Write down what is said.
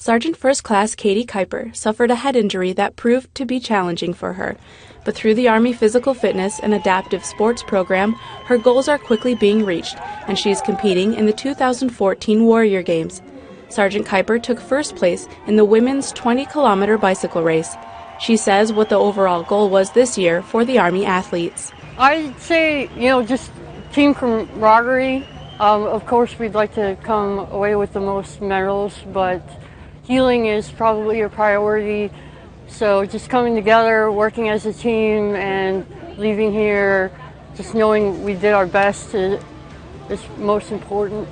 Sergeant First Class Katie Kuiper suffered a head injury that proved to be challenging for her. But through the Army Physical Fitness and Adaptive Sports program, her goals are quickly being reached, and she is competing in the 2014 Warrior Games. Sergeant Kuiper took first place in the women's 20 kilometer bicycle race. She says what the overall goal was this year for the Army athletes. I'd say, you know, just team camaraderie. Um, of course, we'd like to come away with the most medals, but healing is probably a priority. So just coming together, working as a team, and leaving here just knowing we did our best is most important.